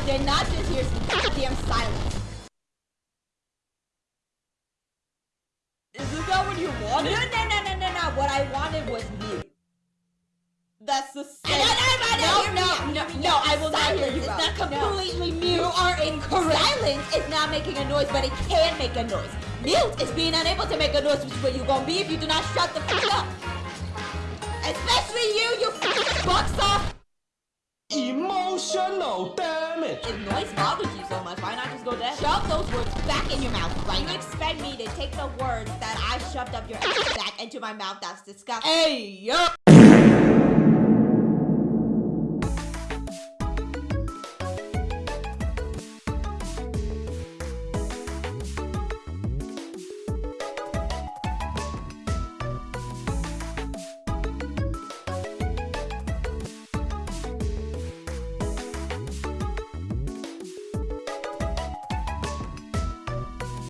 did not just hear some goddamn silence. Isn't what you wanted? No, no, no, no, no, no. What I wanted was mute. That's the same. No, no, no, no, no, no, no. I will not hear you It's out. is not No. completely mute. You are incorrect. Silence is not making a noise, but it can make a noise. Mute is being unable to make a noise, which is what you're gonna be if you do not shut the fuck up. Especially you, you fucking bucks off. Emotional damage. If noise bothers you so much, why not just go dead? Shove those words back in your mouth right You expect me to take the words that I shoved up your ass back into my mouth? That's disgusting. Hey, yo!